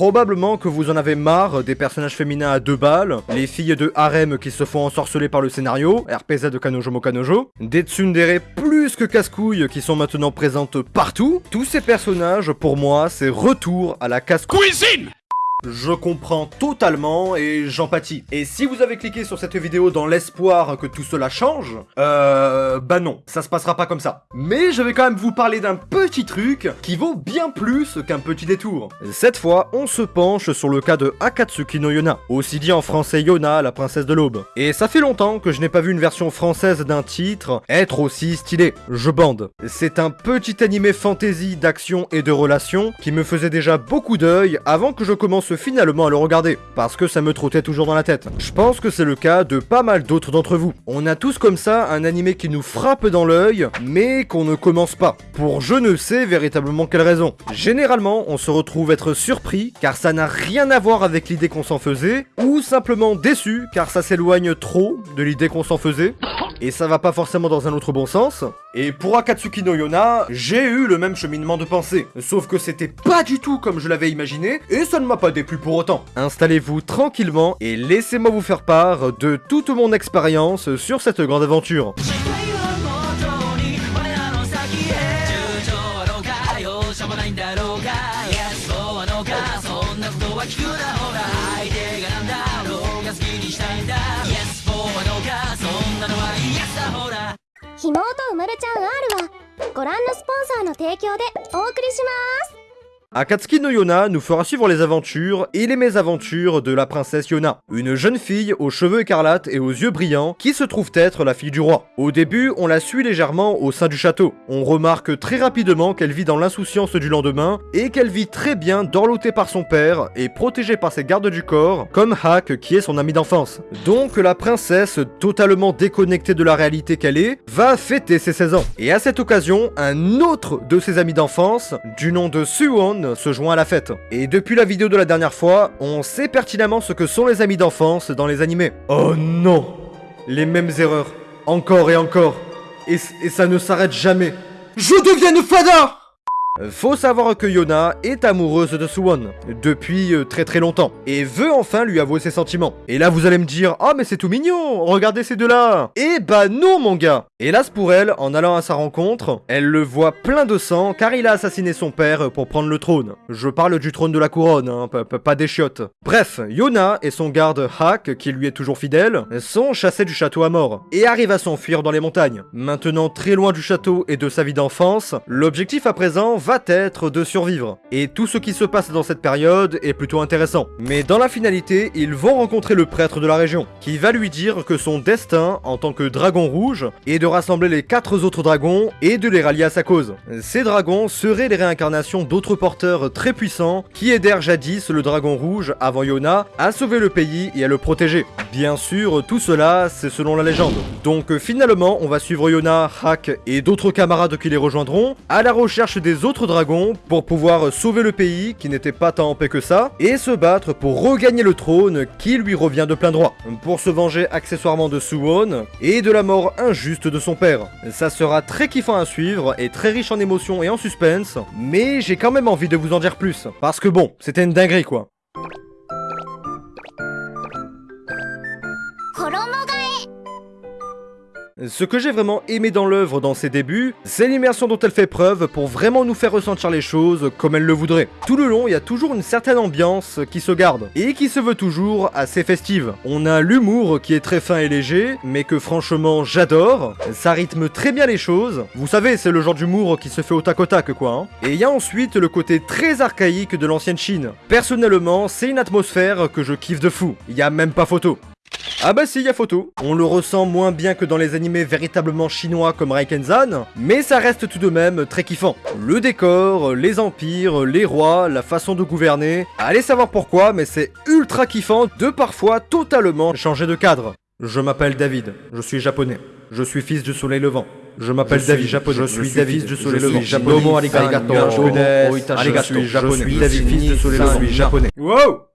Probablement que vous en avez marre des personnages féminins à deux balles, les filles de harem qui se font ensorceler par le scénario, RPZ de Kanojo Mo Kanojo, des tsundere plus que casse-couilles qui sont maintenant présentes partout. Tous ces personnages, pour moi, c'est retour à la casse-couille. Je comprends totalement et j'empathie. Et si vous avez cliqué sur cette vidéo dans l'espoir que tout cela change, euh... Bah non, ça se passera pas comme ça. Mais je vais quand même vous parler d'un petit truc qui vaut bien plus qu'un petit détour. Cette fois, on se penche sur le cas de Akatsuki no Yona, aussi dit en français Yona, la princesse de l'aube. Et ça fait longtemps que je n'ai pas vu une version française d'un titre être aussi stylé. Je bande. C'est un petit animé fantasy d'action et de relations qui me faisait déjà beaucoup d'œil avant que je commence finalement à le regarder, parce que ça me trottait toujours dans la tête. Je pense que c'est le cas de pas mal d'autres d'entre vous. On a tous comme ça un animé qui nous frappe dans l'œil, mais qu'on ne commence pas, pour je ne sais véritablement quelle raison. Généralement, on se retrouve être surpris, car ça n'a rien à voir avec l'idée qu'on s'en faisait, ou simplement déçu, car ça s'éloigne trop de l'idée qu'on s'en faisait, et ça va pas forcément dans un autre bon sens. Et pour Akatsuki no Yona, j'ai eu le même cheminement de pensée, sauf que c'était pas du tout comme je l'avais imaginé, et ça ne m'a pas déplu pour autant. Installez-vous tranquillement et laissez-moi vous faire part de toute mon expérience sur cette grande aventure.「妹」うまるちゃん R はご覧のスポンサーの提供でお送りします。Akatsuki no Yona nous fera suivre les aventures et les mésaventures de la princesse Yona, une jeune fille aux cheveux écarlates et aux yeux brillants qui se trouve être la fille du roi. Au début, on la suit légèrement au sein du château. On remarque très rapidement qu'elle vit dans l'insouciance du lendemain et qu'elle vit très bien dorlotée par son père et protégée par ses gardes du corps, comme Hak qui est son ami d'enfance. Donc la princesse, totalement déconnectée de la réalité qu'elle est, va fêter ses 16 ans. Et à cette occasion, un autre de ses amis d'enfance, du nom de Suwon, se joint à la fête. Et depuis la vidéo de la dernière fois, on sait pertinemment ce que sont les amis d'enfance dans les animés. Oh non Les mêmes erreurs. Encore et encore. Et, ça ne s'arrête jamais. Je deviens fada faut savoir que Yona est amoureuse de Suwon depuis euh, très très longtemps et veut enfin lui avouer ses sentiments. Et là vous allez me dire "Ah mais c'est tout mignon, regardez ces deux-là." Eh bah non mon gars. Hélas pour elle, en allant à sa rencontre, elle le voit plein de sang car il a assassiné son père pour prendre le trône. Je parle du trône de la couronne, hein, pas des chiottes. Bref, Yona et son garde Hak, qui lui est toujours fidèle, sont chassés du château à mort et arrivent à s'enfuir dans les montagnes. Maintenant très loin du château et de sa vie d'enfance, l'objectif à présent va être de survivre. Et tout ce qui se passe dans cette période est plutôt intéressant. Mais dans la finalité, ils vont rencontrer le prêtre de la région, qui va lui dire que son destin, en tant que dragon rouge, est de rassembler les quatre autres dragons et de les rallier à sa cause. Ces dragons seraient les réincarnations d'autres porteurs très puissants qui aidèrent jadis le dragon rouge, avant Yona, à sauver le pays et à le protéger. Bien sûr, tout cela, c'est selon la légende. Donc finalement, on va suivre Yona, Hak et d'autres camarades qui les rejoindront à la recherche des autres dragons pour pouvoir sauver le pays qui n'était pas tant en paix que ça et se battre pour regagner le trône qui lui revient de plein droit. Pour se venger accessoirement de Suwon et de la mort injuste de son père. Ça sera très kiffant à suivre et très riche en émotions et en suspense, mais j'ai quand même envie de vous en dire plus. Parce que bon, c'était une dinguerie quoi. Ce que j'ai vraiment aimé dans l'œuvre dans ses débuts, c'est l'immersion dont elle fait preuve pour vraiment nous faire ressentir les choses comme elle le voudrait. Tout le long, il y a toujours une certaine ambiance qui se garde, et qui se veut toujours assez festive. On a l'humour qui est très fin et léger, mais que franchement j'adore, ça rythme très bien les choses, vous savez c'est le genre d'humour qui se fait au tac au tac quoi. hein. Et il y a ensuite le côté très archaïque de l'ancienne Chine. Personnellement, c'est une atmosphère que je kiffe de fou, il y a même pas photo. Ah bah si, y a photo. On le ressent moins bien que dans les animés véritablement chinois comme Raikenzan, mais ça reste tout de même très kiffant. Le décor, les empires, les rois, la façon de gouverner, allez savoir pourquoi, mais c'est ultra kiffant de parfois totalement changer de cadre. Je m'appelle David, je suis japonais. Je suis fils du soleil levant. Je m'appelle David, japonais. Je suis David du soleil levant. japonais. Arigato. Je suis japonais. Je suis David, fils du soleil Je levant. suis japonais. Wow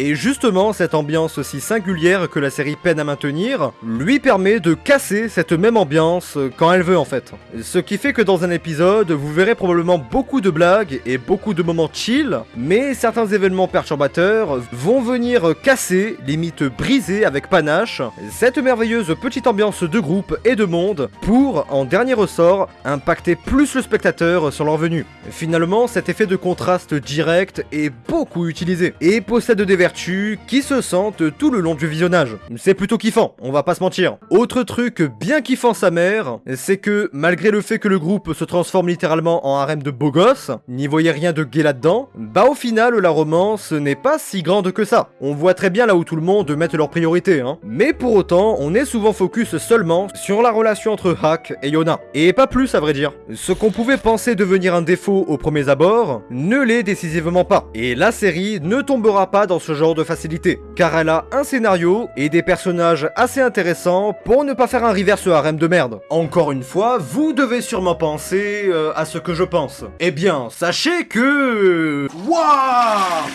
Et justement, cette ambiance si singulière que la série peine à maintenir, lui permet de casser cette même ambiance quand elle veut en fait. Ce qui fait que dans un épisode, vous verrez probablement beaucoup de blagues et beaucoup de moments chill, mais certains événements perturbateurs vont venir casser, limite briser avec panache, cette merveilleuse petite ambiance de groupe et de monde pour, en dernier ressort, impacter plus le spectateur sur leur venue. Finalement, cet effet de contraste direct est beaucoup utilisé et possède des qui se sentent tout le long du visionnage. C'est plutôt kiffant, on va pas se mentir. Autre truc bien kiffant sa mère, c'est que malgré le fait que le groupe se transforme littéralement en harem de beaux gosses, n'y voyez rien de gay là-dedans, bah au final la romance n'est pas si grande que ça. On voit très bien là où tout le monde met leurs priorités, hein. Mais pour autant, on est souvent focus seulement sur la relation entre Hack et Yona. Et pas plus à vrai dire. Ce qu'on pouvait penser devenir un défaut aux premiers abords, ne l'est décisivement pas. Et la série ne tombera pas dans ce genre de facilité, car elle a un scénario et des personnages assez intéressants pour ne pas faire un reverse harem de merde. Encore une fois, vous devez sûrement penser euh, à ce que je pense. Eh bien, sachez que... Waouh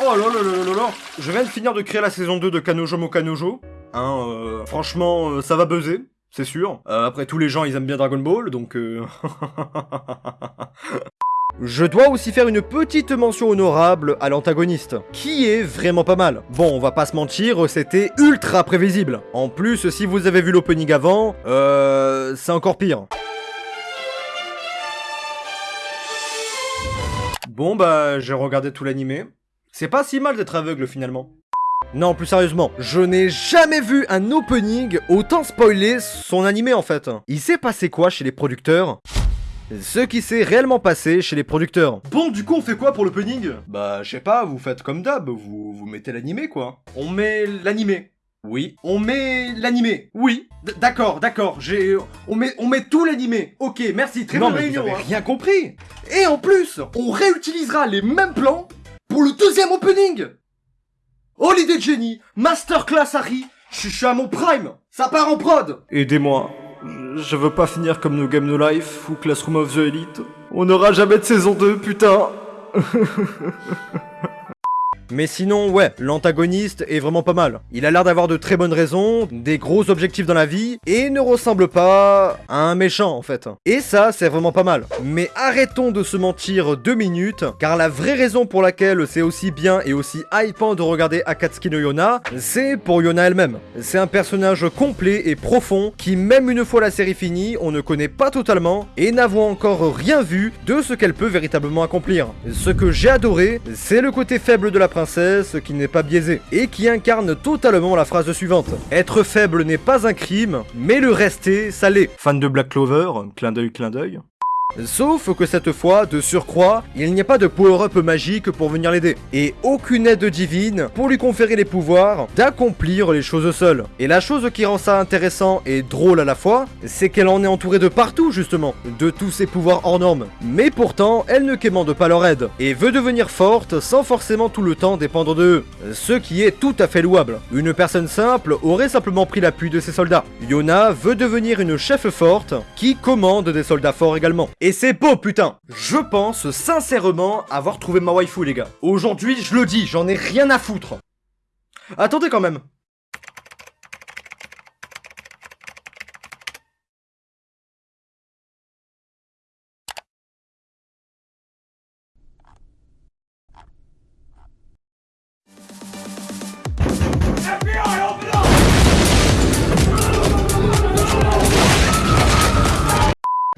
Oh là là là là là Je viens de finir de créer la saison 2 de Kanojo Mo Kanojo. Hein, euh, franchement, euh, ça va buzzer, c'est sûr. Après, tous les gens, ils aiment bien Dragon Ball, donc... Je dois aussi faire une petite mention honorable à l'antagoniste, qui est vraiment pas mal. Bon, on va pas se mentir, c'était ultra prévisible. En plus, si vous avez vu l'opening avant, euh... c'est encore pire. Bon bah, j'ai regardé tout l'animé. C'est pas si mal d'être aveugle finalement. Non, plus sérieusement, je n'ai jamais vu un opening autant spoiler son animé en fait. Il s'est passé quoi chez les producteurs? Ce qui s'est réellement passé chez les producteurs. Bon, du coup, on fait quoi pour l'opening Bah, je sais pas, vous faites comme d'hab, vous, vous mettez l'animé quoi. On met l'animé. Oui. On met l'animé. Oui. D'accord, d'accord. J'ai. On met, on met tout l'animé. Ok, merci. Très bonne réunion. Vous avez rien compris. Et en plus, on réutilisera les mêmes plans pour le deuxième opening. De génie. Masterclass Harry. Je suis à mon prime. Ça part en prod. Aidez-moi. Je- veux pas finir comme No Game No Life ou Classroom of the Elite. On n'aura jamais de saison 2, putain. Mais sinon, ouais, l'antagoniste est vraiment pas mal. Il a l'air d'avoir de très bonnes raisons, des gros objectifs dans la vie, et ne ressemble pas à un méchant en fait. Et ça, c'est vraiment pas mal. Mais arrêtons de se mentir deux minutes, car la vraie raison pour laquelle c'est aussi bien et aussi hypant de regarder Akatsuki no Yona, c'est pour Yona elle-même. C'est un personnage complet et profond, qui même une fois la série finie, on ne connaît pas totalement, et n'avons encore rien vu de ce qu'elle peut véritablement accomplir. Ce que j'ai adoré, c'est le côté faible de la princesse qui n'est pas biaisé, et qui incarne totalement la phrase suivante. Être faible n'est pas un crime, mais le rester, ça l'est. Fan de Black Clover, clin d'œil, clin d'œil. Sauf que cette fois, de surcroît, il n'y a pas de power-up magique pour venir l'aider, et aucune aide divine pour lui conférer les pouvoirs d'accomplir les choses seule. Et la chose qui rend ça intéressant et drôle à la fois, c'est qu'elle en est entourée de partout justement, de tous ses pouvoirs hors normes. Mais pourtant, elle ne quémande pas leur aide, et veut devenir forte sans forcément tout le temps dépendre de eux, ce qui est tout à fait louable. Une personne simple aurait simplement pris l'appui de ses soldats. Yona veut devenir une chef forte qui commande des soldats forts également. Et c'est beau putain Je pense sincèrement avoir trouvé ma waifu les gars. Aujourd'hui, je le dis, j'en ai rien à foutre. Attendez quand même.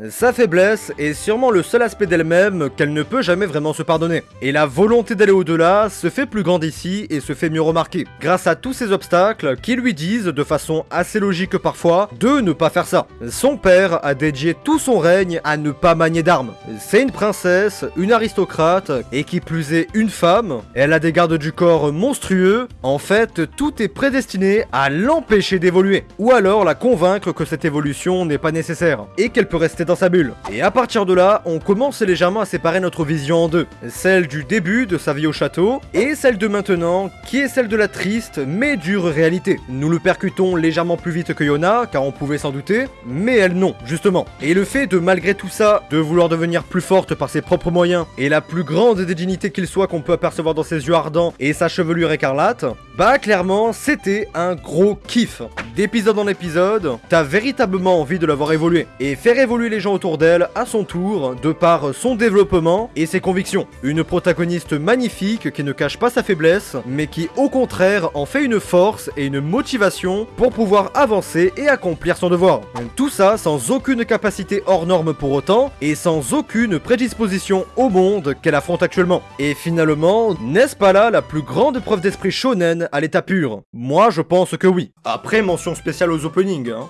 Sa faiblesse est sûrement le seul aspect d'elle-même qu'elle ne peut jamais vraiment se pardonner. Et la volonté d'aller au-delà se fait plus grande ici et se fait mieux remarquer, grâce à tous ces obstacles qui lui disent, de façon assez logique parfois, de ne pas faire ça. Son père a dédié tout son règne à ne pas manier d'armes. C'est une princesse, une aristocrate, et qui plus est une femme. Elle a des gardes du corps monstrueux. En fait, tout est prédestiné à l'empêcher d'évoluer. Ou alors la convaincre que cette évolution n'est pas nécessaire, et qu'elle peut rester sa bulle. Et à partir de là, on commence légèrement à séparer notre vision en deux. Celle du début de sa vie au château, et celle de maintenant, qui est celle de la triste mais dure réalité. Nous le percutons légèrement plus vite que Yona, car on pouvait s'en douter, mais elle non, justement. Et le fait de malgré tout ça, de vouloir devenir plus forte par ses propres moyens, et la plus grande des dignités qu'il soit qu'on peut apercevoir dans ses yeux ardents et sa chevelure écarlate, bah clairement, c'était un gros kiff. D'épisode en épisode, t'as véritablement envie de la voir évoluer, et faire évoluer les gens autour d'elle à son tour, de par son développement et ses convictions. Une protagoniste magnifique qui ne cache pas sa faiblesse, mais qui au contraire en fait une force et une motivation pour pouvoir avancer et accomplir son devoir. Tout ça sans aucune capacité hors norme pour autant, et sans aucune prédisposition au monde qu'elle affronte actuellement. Et finalement, n'est-ce pas là la plus grande preuve d'esprit shonen à l'état pur Moi je pense que oui. Après mention spéciale aux openings, hein.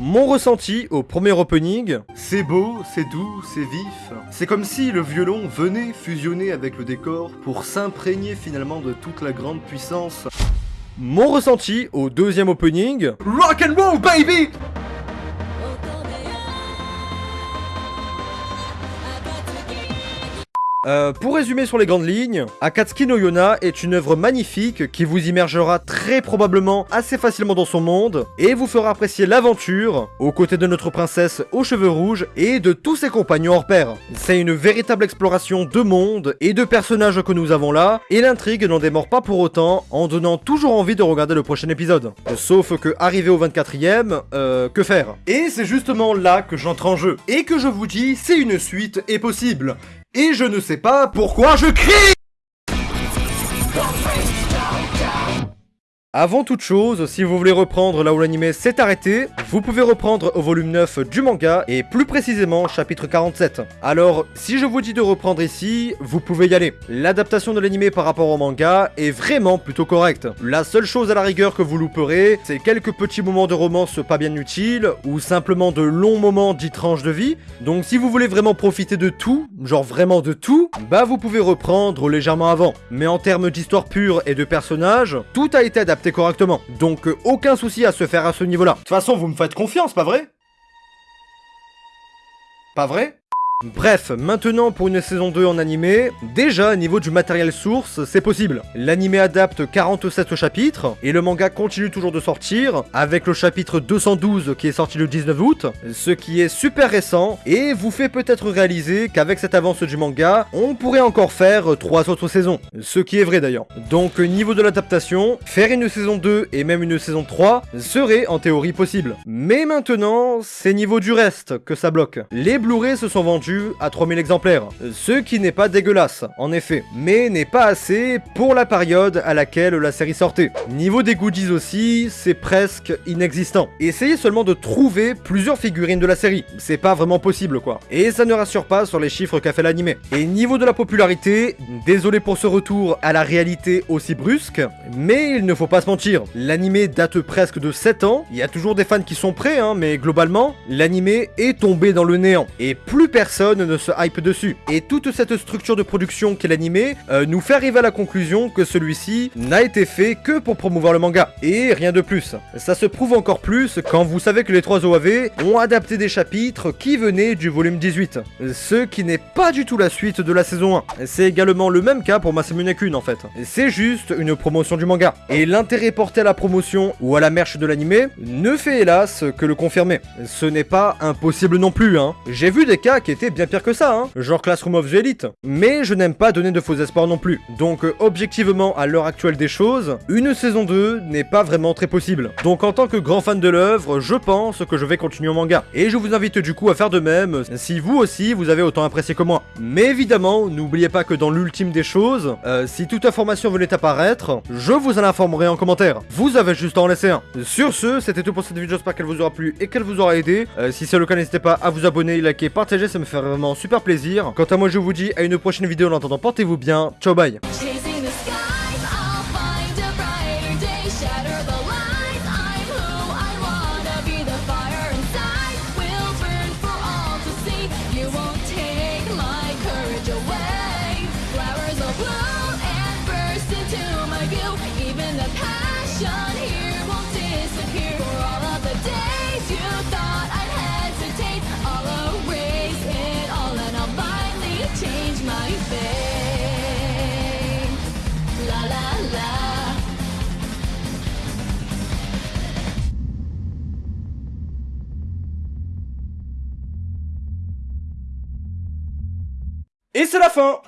Mon ressenti au premier opening, c'est beau, c'est doux, c'est vif. C'est comme si le violon venait fusionner avec le décor pour s'imprégner finalement de toute la grande puissance. Mon ressenti au deuxième opening, Rock and roll baby Euh, pour résumer sur les grandes lignes, Akatsuki no Yona est une œuvre magnifique qui vous immergera très probablement assez facilement dans son monde et vous fera apprécier l'aventure aux côtés de notre princesse aux cheveux rouges et de tous ses compagnons hors pair. C'est une véritable exploration de monde et de personnages que nous avons là et l'intrigue n'en démord pas pour autant en donnant toujours envie de regarder le prochain épisode. Sauf que arrivé au 24ème, euh, que faire? Et c'est justement là que j'entre en jeu et que je vous dis c'est une suite est possible. Et je ne sais pas pourquoi je crie Avant toute chose, si vous voulez reprendre là où l'anime s'est arrêté, vous pouvez reprendre au volume 9 du manga, et plus précisément chapitre 47. Alors, si je vous dis de reprendre ici, vous pouvez y aller. L'adaptation de l'anime par rapport au manga est vraiment plutôt correcte. La seule chose à la rigueur que vous louperez, c'est quelques petits moments de romance pas bien utiles, ou simplement de longs moments dits de vie. Donc si vous voulez vraiment profiter de tout, genre vraiment de tout, bah vous pouvez reprendre légèrement avant. Mais en termes d'histoire pure et de personnages, tout a été adapté correctement. Donc euh, aucun souci à se faire à ce niveau-là. De toute façon, vous me faites confiance, pas vrai? Pas vrai? Bref, maintenant pour une saison 2 en animé, déjà au niveau du matériel source, c'est possible. L'animé adapte 47 chapitres, et le manga continue toujours de sortir, avec le chapitre 212 qui est sorti le 19 août, ce qui est super récent, et vous fait peut-être réaliser qu'avec cette avance du manga, on pourrait encore faire 3 autres saisons. Ce qui est vrai d'ailleurs. Donc niveau de l'adaptation, faire une saison 2 et même une saison 3 serait en théorie possible. Mais maintenant, c'est niveau du reste que ça bloque. Les Blu-ray se sont vendus à 3000 exemplaires, ce qui n'est pas dégueulasse, en effet, mais n'est pas assez pour la période à laquelle la série sortait. Niveau des goodies aussi, c'est presque inexistant. Essayez seulement de trouver plusieurs figurines de la série, c'est pas vraiment possible quoi. Et ça ne rassure pas sur les chiffres qu'a fait l'animé. Et niveau de la popularité, désolé pour ce retour à la réalité aussi brusque, mais il ne faut pas se mentir, l'animé date presque de 7 ans, il y a toujours des fans qui sont prêts, hein, mais globalement, l'animé est tombé dans le néant, et plus personne ne se hype dessus. Et toute cette structure de production qu'est l'animé euh, nous fait arriver à la conclusion que celui-ci n'a été fait que pour promouvoir le manga, et rien de plus. Ça se prouve encore plus quand vous savez que les trois OAV ont adapté des chapitres qui venaient du volume 18, ce qui n'est pas du tout la suite de la saison 1. C'est également le même cas pour Masamune Kun en fait. C'est juste une promotion du manga. Et l'intérêt porté à la promotion ou à la merch de l'animé ne fait hélas que le confirmer. Ce n'est pas impossible non plus, hein. J'ai vu des cas qui étaient bien pire que ça, hein, genre Classroom of the Elite. Mais je n'aime pas donner de faux espoirs non plus. Donc euh, objectivement, à l'heure actuelle des choses, une saison 2 n'est pas vraiment très possible. Donc en tant que grand fan de l'œuvre, je pense que je vais continuer au manga. Et je vous invite du coup à faire de même, si vous aussi vous avez autant apprécié que moi. Mais évidemment, n'oubliez pas que dans l'ultime des choses, euh, si toute information venait apparaître, je vous en informerai en commentaire. Vous avez juste à en laisser un. Sur ce, c'était tout pour cette vidéo, j'espère qu'elle vous aura plu et qu'elle vous aura aidé. Euh, si c'est le cas, n'hésitez pas à vous abonner, liker, partager, ça me fait vraiment super plaisir. Quant à moi, je vous dis à une prochaine vidéo. En attendant, portez-vous bien. Ciao, bye. Et c'est la fin